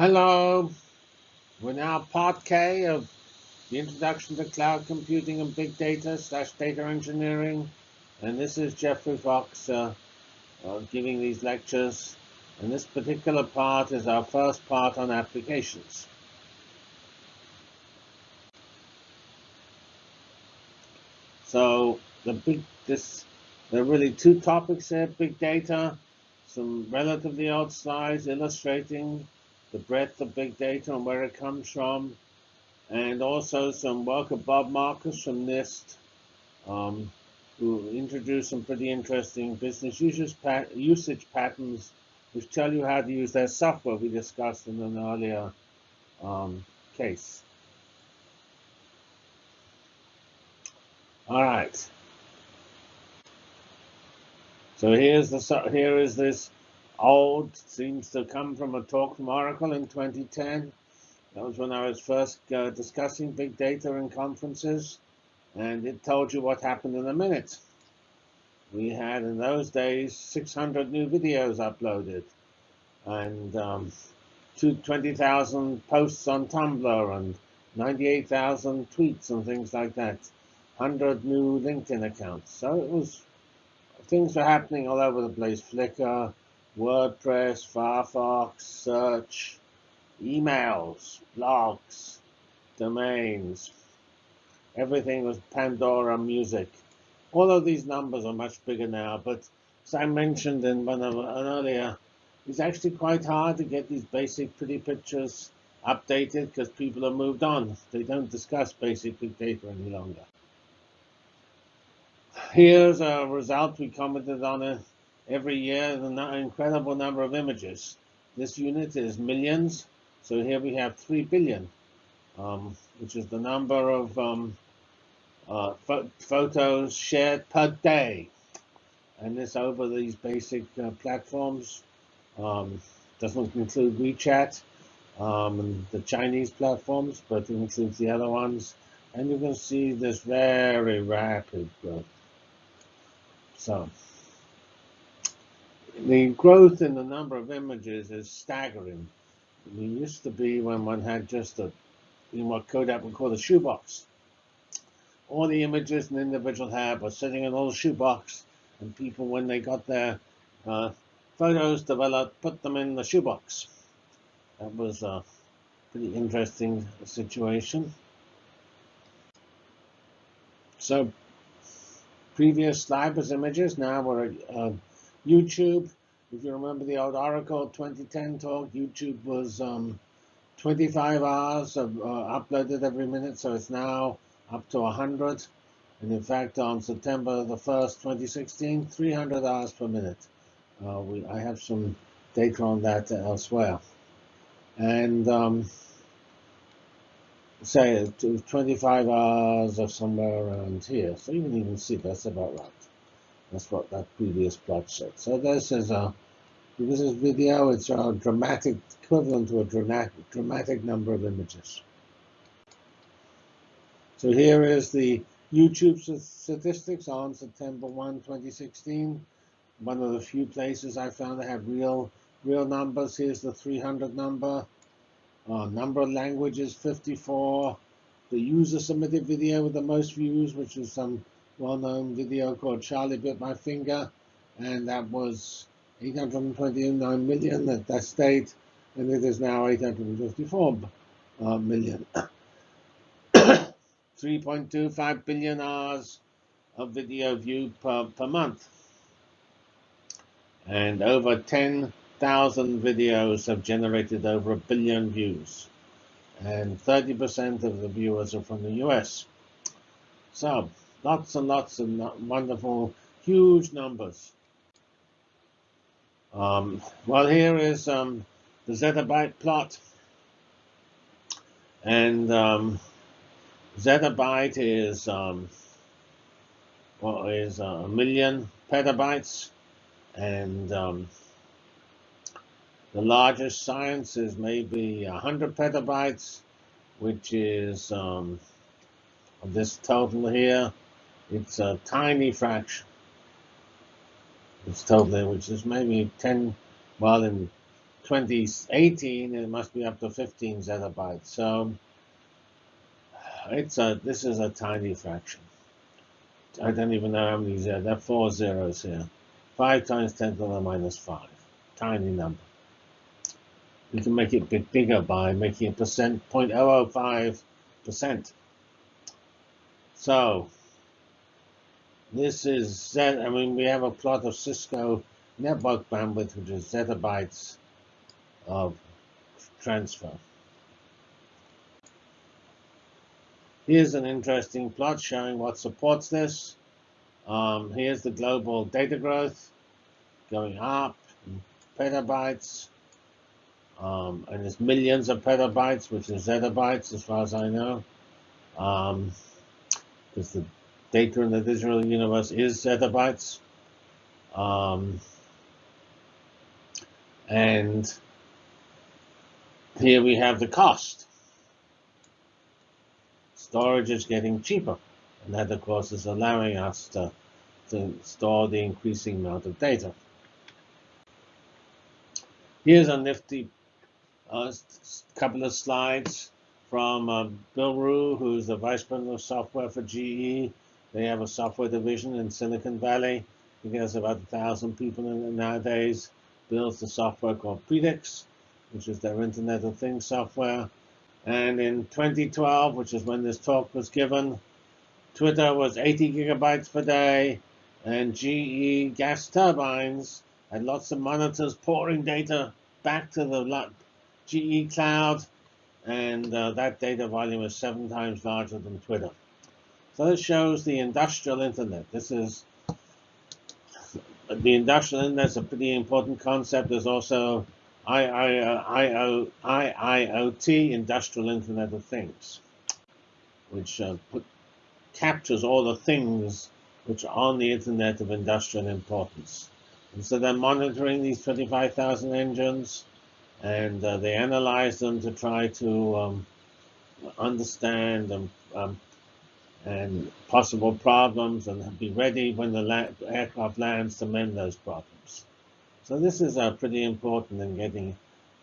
Hello, we're now part K of the Introduction to Cloud Computing and Big Data slash Data Engineering. And this is Geoffrey Fox uh, uh, giving these lectures. And this particular part is our first part on applications. So the big this there are really two topics here, big data, some relatively old slides illustrating the breadth of big data and where it comes from, and also some work of Bob Marcus from NIST, um, who introduced some pretty interesting business usage, pat usage patterns which tell you how to use their software we discussed in an earlier um, case. All right. So here's the here is this old, seems to come from a talk from Oracle in 2010. That was when I was first uh, discussing big data in conferences, and it told you what happened in a minute. We had, in those days, 600 new videos uploaded, and um, 20,000 posts on Tumblr, and 98,000 tweets and things like that. 100 new LinkedIn accounts. So it was, things were happening all over the place. Flickr, WordPress, Firefox, search, emails, blogs, domains. Everything was Pandora music. All of these numbers are much bigger now, but as I mentioned in one of earlier, it's actually quite hard to get these basic pretty pictures updated because people have moved on. They don't discuss basic big data any longer. Here's a result we commented on it every year an incredible number of images. This unit is millions, so here we have 3 billion, um, which is the number of um, uh, photos shared per day. And this over these basic uh, platforms. Um, doesn't include WeChat um, and the Chinese platforms, but it includes the other ones. And you can see this very rapid growth. So the growth in the number of images is staggering. It used to be when one had just a, you know, what Kodak would call a shoebox. All the images an individual had were sitting in a little shoebox, and people, when they got their uh, photos developed, put them in the shoebox. That was a pretty interesting situation. So previous slide was images, now we're uh, YouTube, if you remember the old Oracle 2010 talk, YouTube was um, 25 hours of, uh, uploaded every minute, so it's now up to 100. And in fact, on September the 1st, 2016, 300 hours per minute. Uh, we, I have some data on that elsewhere. And um, say 25 hours or somewhere around here. So you can even see that's about right. That's what that previous plot said. So this is a this is video. It's a dramatic equivalent to a dramatic dramatic number of images. So here is the YouTube statistics on September 1, 2016. One of the few places I found that have real real numbers. Here's the 300 number. Uh, number of languages 54. The user submitted video with the most views, which is some well-known video called Charlie Bit My Finger, and that was 829 million at that state, and it is now 854 uh, million. 3.25 billion hours of video view per, per month. And over 10,000 videos have generated over a billion views. And 30% of the viewers are from the US. So Lots and lots of wonderful, huge numbers. Um, well, here is um, the zettabyte plot. And um, zettabyte is, um, well, is a million petabytes. And um, the largest science is maybe 100 petabytes, which is um, this total here. It's a tiny fraction. It's totally, which is maybe 10, well, in 2018, it must be up to 15 zettabytes. So it's a this is a tiny fraction. I don't even know how many zeros. There are four zeros here. 5 times 10 to the minus 5. Tiny number. We can make it a bit bigger by making a percent 0.005 percent. So this is Z. I mean, we have a plot of Cisco network bandwidth, which is zettabytes of transfer. Here's an interesting plot showing what supports this. Um, here's the global data growth going up in petabytes. Um, and there's millions of petabytes, which is zettabytes as far as I know. Because um, the data in the digital universe is zettabytes. Um, and here we have the cost. Storage is getting cheaper. And that, of course, is allowing us to, to store the increasing amount of data. Here's a nifty uh, couple of slides from uh, Bill Ruh, who's the Vice President of Software for GE. They have a software division in Silicon Valley. I think about a thousand people in it nowadays. Builds the software called Predix, which is their Internet of Things software. And in 2012, which is when this talk was given, Twitter was 80 gigabytes per day, and GE gas turbines had lots of monitors pouring data back to the GE cloud, and uh, that data volume is seven times larger than Twitter. So this shows the industrial internet. This is the industrial internet is a pretty important concept. There's also IIoT, Industrial Internet of Things, which uh, put, captures all the things which are on the internet of industrial importance. And so they're monitoring these 25,000 engines, and uh, they analyze them to try to um, understand and um, and possible problems and be ready when the aircraft lands to mend those problems. So this is uh, pretty important in getting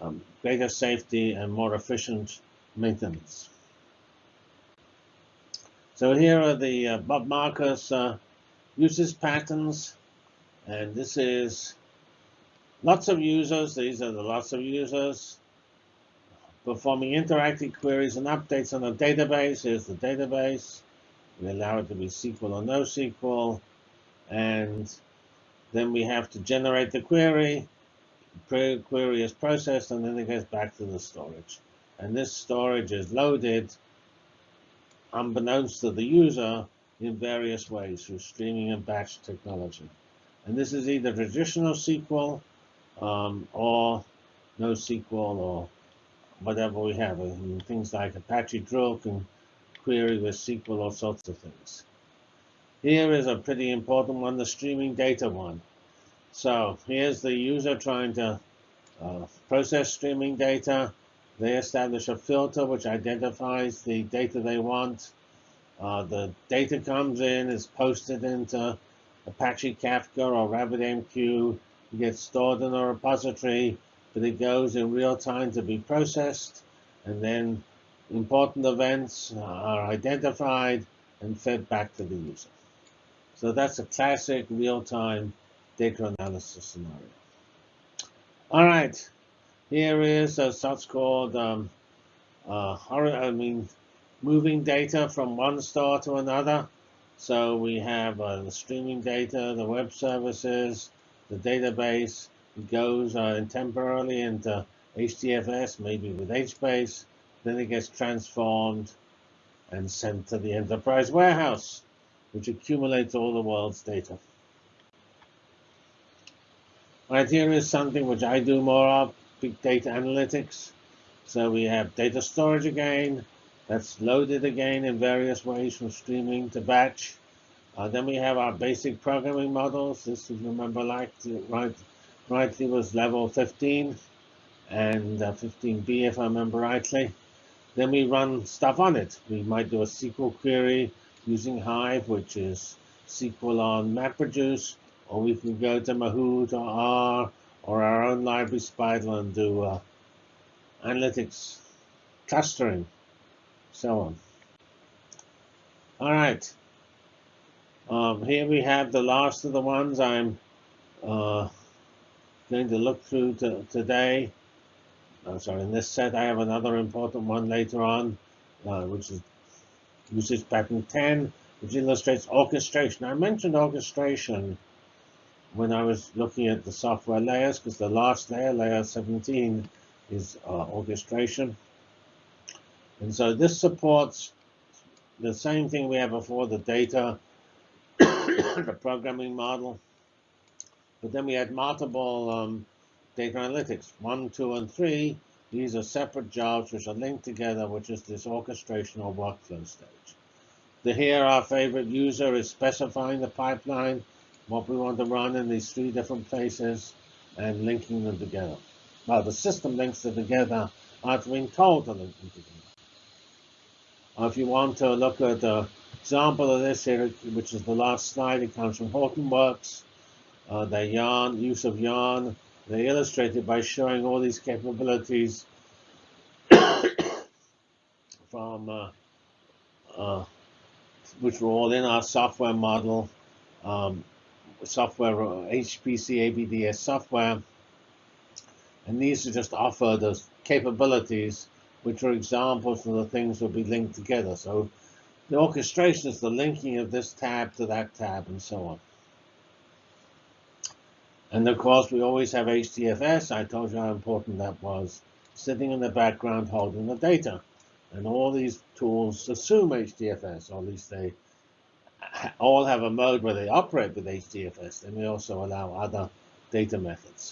um, greater safety and more efficient maintenance. So here are the uh, Bob Marcus uh, uses patterns, and this is lots of users. These are the lots of users performing interactive queries and updates on a database. Here's the database. We allow it to be SQL or NoSQL. And then we have to generate the query. The query is processed, and then it goes back to the storage. And this storage is loaded, unbeknownst to the user, in various ways through streaming and batch technology. And this is either traditional SQL um, or NoSQL or whatever we have. Mean, things like Apache Drill can query with SQL, all sorts of things. Here is a pretty important one, the streaming data one. So here's the user trying to uh, process streaming data. They establish a filter which identifies the data they want. Uh, the data comes in, is posted into Apache Kafka or RabbitMQ. It gets stored in a repository, but it goes in real time to be processed. And then important events are identified and fed back to the user. So that's a classic real-time data analysis scenario. All right, here is a such called um, uh, I mean, moving data from one store to another. So we have uh, the streaming data, the web services, the database. It goes uh, temporarily into HDFS, maybe with HBase. Then it gets transformed and sent to the enterprise warehouse, which accumulates all the world's data. Right here is something which I do more of, big data analytics. So we have data storage again, that's loaded again in various ways from streaming to batch. Uh, then we have our basic programming models. This, if you remember, like right, rightly was level 15 and uh, 15b, if I remember rightly. Then we run stuff on it. We might do a SQL query using Hive, which is SQL on MapReduce, or we can go to Mahout or R or our own library SPIDAL and do uh, analytics, clustering, so on. All right. Um, here we have the last of the ones I'm uh, going to look through to, today. Oh, sorry, in this set I have another important one later on, uh, which is usage pattern 10, which illustrates orchestration. I mentioned orchestration when I was looking at the software layers, because the last layer, layer 17, is uh, orchestration. And so this supports the same thing we had before, the data, the programming model. But then we had multiple um, data analytics, one, two, and three. These are separate jobs which are linked together, which is this orchestration or workflow stage. The here, our favorite user is specifying the pipeline, what we want to run in these three different places, and linking them together. Well, the system links them together after being told to link them together. Uh, if you want to look at an example of this here, which is the last slide, it comes from Hortonworks. Uh, their yarn, use of yarn, they illustrate it by showing all these capabilities from uh, uh, which were all in our software model, um, software HPC ABDS software. And these are just offer the capabilities which are examples of the things that will be linked together. So the orchestration is the linking of this tab to that tab and so on. And of course, we always have HDFS. I told you how important that was, sitting in the background holding the data. And all these tools assume HDFS, or at least they all have a mode where they operate with HDFS. And we also allow other data methods.